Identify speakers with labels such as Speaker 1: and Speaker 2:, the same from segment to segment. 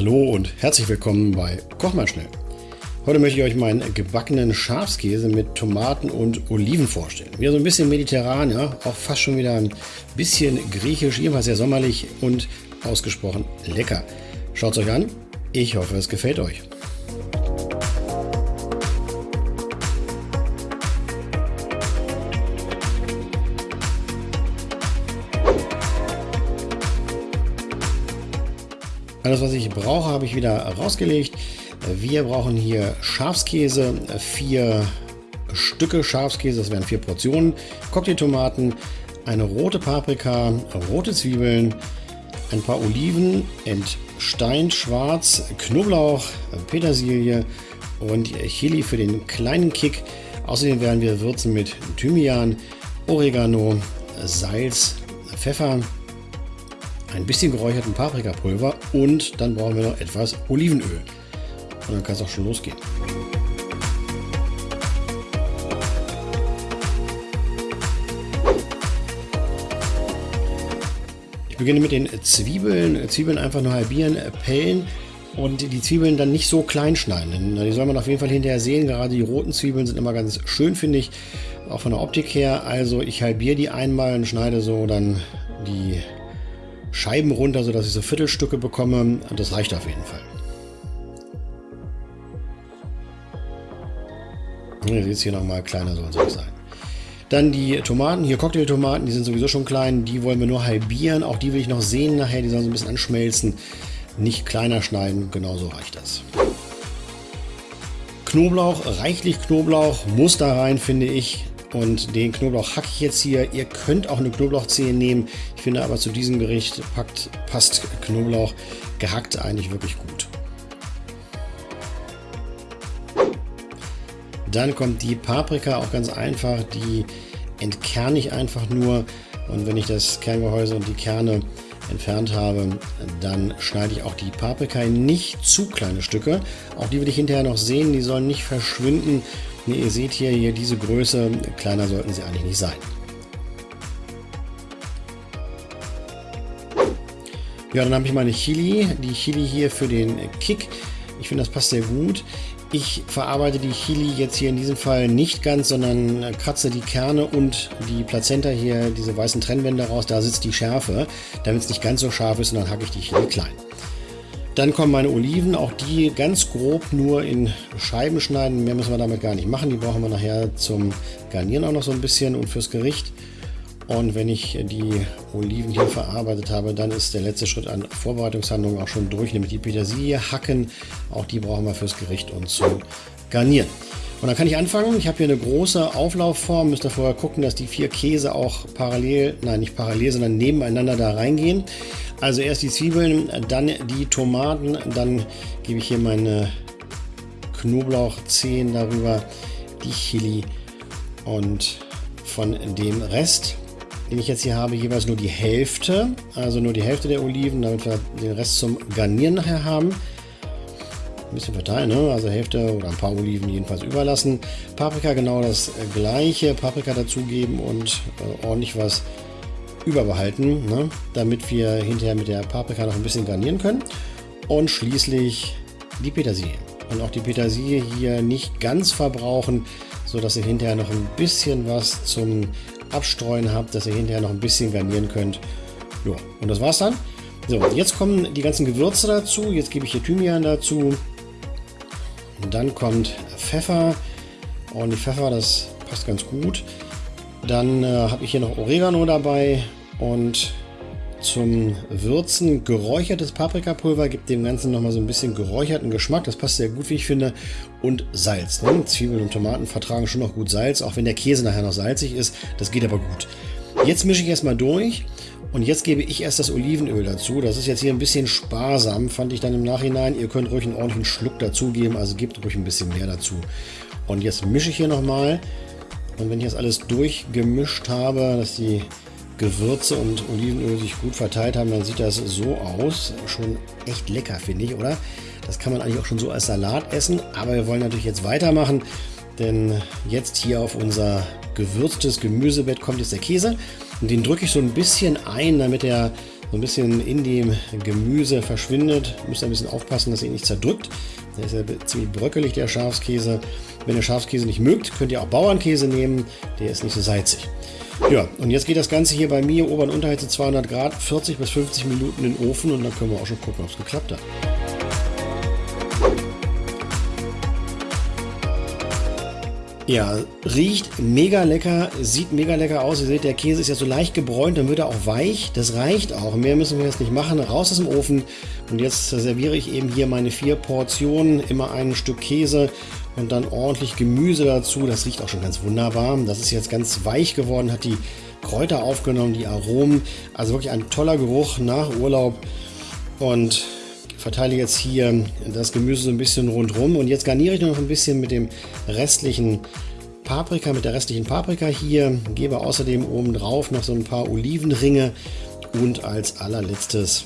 Speaker 1: Hallo und herzlich willkommen bei Koch mal schnell. Heute möchte ich euch meinen gebackenen Schafskäse mit Tomaten und Oliven vorstellen. Wieder so ein bisschen mediterran, ja, auch fast schon wieder ein bisschen griechisch, jedenfalls sehr sommerlich und ausgesprochen lecker. Schaut es euch an, ich hoffe es gefällt euch. Alles, was ich brauche, habe ich wieder rausgelegt. Wir brauchen hier Schafskäse, vier Stücke Schafskäse, das wären vier Portionen, Cocktailtomaten, eine rote Paprika, rote Zwiebeln, ein paar Oliven, entsteint schwarz, Knoblauch, Petersilie und Chili für den kleinen Kick. Außerdem werden wir würzen mit Thymian, Oregano, Salz, Pfeffer, ein bisschen geräucherten Paprikapulver und dann brauchen wir noch etwas Olivenöl. Und dann kann es auch schon losgehen. Ich beginne mit den Zwiebeln. Zwiebeln einfach nur halbieren, pellen und die Zwiebeln dann nicht so klein schneiden. Die soll man auf jeden Fall hinterher sehen. Gerade die roten Zwiebeln sind immer ganz schön, finde ich, auch von der Optik her. Also ich halbiere die einmal und schneide so dann die Scheiben runter, sodass ich so Viertelstücke bekomme. Das reicht auf jeden Fall. Ihr seht hier nochmal, kleiner soll es sein. Dann die Tomaten, hier Cocktailtomaten, die sind sowieso schon klein, die wollen wir nur halbieren. Auch die will ich noch sehen nachher, die sollen so ein bisschen anschmelzen. Nicht kleiner schneiden, genauso reicht das. Knoblauch, reichlich Knoblauch, muss da rein, finde ich. Und den Knoblauch hacke ich jetzt hier. Ihr könnt auch eine Knoblauchzehe nehmen. Ich finde aber zu diesem Gericht packt, passt Knoblauch gehackt eigentlich wirklich gut. Dann kommt die Paprika, auch ganz einfach. Die entkerne ich einfach nur. Und wenn ich das Kerngehäuse und die Kerne entfernt habe, dann schneide ich auch die Paprika in nicht zu kleine Stücke. Auch die will ich hinterher noch sehen. Die sollen nicht verschwinden Ihr seht hier, hier diese Größe, kleiner sollten sie eigentlich nicht sein. Ja, dann habe ich meine Chili, die Chili hier für den Kick. Ich finde, das passt sehr gut. Ich verarbeite die Chili jetzt hier in diesem Fall nicht ganz, sondern kratze die Kerne und die Plazenta hier, diese weißen Trennwände raus. Da sitzt die Schärfe. Damit es nicht ganz so scharf ist, und dann hacke ich die Chili klein. Dann kommen meine Oliven, auch die ganz grob nur in Scheiben schneiden. Mehr müssen wir damit gar nicht machen. Die brauchen wir nachher zum Garnieren auch noch so ein bisschen und fürs Gericht. Und wenn ich die Oliven hier verarbeitet habe, dann ist der letzte Schritt an Vorbereitungshandlungen auch schon durch, nämlich die Petersilie hacken. Auch die brauchen wir fürs Gericht und zum Garnieren. Und dann kann ich anfangen. Ich habe hier eine große Auflaufform. Müsst ihr vorher gucken, dass die vier Käse auch parallel, nein nicht parallel, sondern nebeneinander da reingehen. Also erst die Zwiebeln, dann die Tomaten, dann gebe ich hier meine Knoblauchzehen darüber, die Chili und von dem Rest, den ich jetzt hier habe, jeweils nur die Hälfte, also nur die Hälfte der Oliven, damit wir den Rest zum Garnieren nachher haben. Ein bisschen verteilen, ne? also Hälfte oder ein paar Oliven jedenfalls überlassen. Paprika genau das gleiche, Paprika dazugeben und äh, ordentlich was überbehalten, ne? damit wir hinterher mit der Paprika noch ein bisschen garnieren können. Und schließlich die Petersilie. Und auch die Petersilie hier nicht ganz verbrauchen, sodass ihr hinterher noch ein bisschen was zum Abstreuen habt, dass ihr hinterher noch ein bisschen garnieren könnt. Ja, und das war's dann. So, jetzt kommen die ganzen Gewürze dazu. Jetzt gebe ich hier Thymian dazu. Und dann kommt Pfeffer. Und die Pfeffer, das passt ganz gut. Dann äh, habe ich hier noch Oregano dabei und zum Würzen geräuchertes Paprikapulver gibt dem Ganzen nochmal so ein bisschen geräucherten Geschmack. Das passt sehr gut, wie ich finde. Und Salz. Ne? Zwiebeln und Tomaten vertragen schon noch gut Salz, auch wenn der Käse nachher noch salzig ist. Das geht aber gut. Jetzt mische ich erstmal durch und jetzt gebe ich erst das Olivenöl dazu. Das ist jetzt hier ein bisschen sparsam, fand ich dann im Nachhinein. Ihr könnt ruhig einen ordentlichen Schluck dazugeben, also gebt ruhig ein bisschen mehr dazu. Und jetzt mische ich hier nochmal. Und wenn ich das alles durchgemischt habe, dass die Gewürze und Olivenöl sich gut verteilt haben, dann sieht das so aus. Schon echt lecker, finde ich, oder? Das kann man eigentlich auch schon so als Salat essen, aber wir wollen natürlich jetzt weitermachen, denn jetzt hier auf unser gewürztes Gemüsebett kommt jetzt der Käse und den drücke ich so ein bisschen ein, damit er so ein bisschen in dem Gemüse verschwindet. Müsst ein bisschen aufpassen, dass ihr ihn nicht zerdrückt. Der ist ja ziemlich bröckelig, der Schafskäse. Wenn ihr Schafskäse nicht mögt, könnt ihr auch Bauernkäse nehmen. Der ist nicht so salzig. Ja, und jetzt geht das Ganze hier bei mir Ober- und Unterhitze 200 Grad, 40 bis 50 Minuten in den Ofen und dann können wir auch schon gucken, ob es geklappt hat. Ja, riecht mega lecker, sieht mega lecker aus. Ihr seht, der Käse ist ja so leicht gebräunt, dann wird er auch weich. Das reicht auch. Mehr müssen wir jetzt nicht machen. Raus aus dem Ofen. Und jetzt serviere ich eben hier meine vier Portionen. Immer ein Stück Käse und dann ordentlich Gemüse dazu. Das riecht auch schon ganz wunderbar. Das ist jetzt ganz weich geworden, hat die Kräuter aufgenommen, die Aromen. Also wirklich ein toller Geruch nach Urlaub. Und verteile jetzt hier das Gemüse so ein bisschen rundherum und jetzt garniere ich noch ein bisschen mit dem restlichen Paprika, mit der restlichen Paprika hier, gebe außerdem oben drauf noch so ein paar Olivenringe und als allerletztes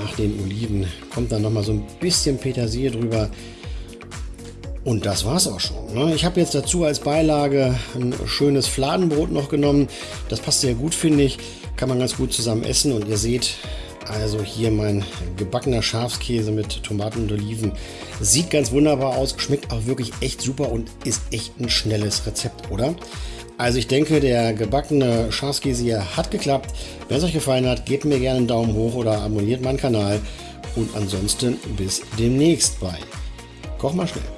Speaker 1: nach den Oliven kommt dann noch mal so ein bisschen Petersilie drüber und das war's auch schon. Ne? Ich habe jetzt dazu als Beilage ein schönes Fladenbrot noch genommen. Das passt sehr gut, finde ich. Kann man ganz gut zusammen essen und ihr seht, also hier mein gebackener Schafskäse mit Tomaten und Oliven. Sieht ganz wunderbar aus, schmeckt auch wirklich echt super und ist echt ein schnelles Rezept, oder? Also ich denke, der gebackene Schafskäse hier hat geklappt. Wenn es euch gefallen hat, gebt mir gerne einen Daumen hoch oder abonniert meinen Kanal. Und ansonsten bis demnächst bei Koch mal schnell.